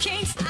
can't,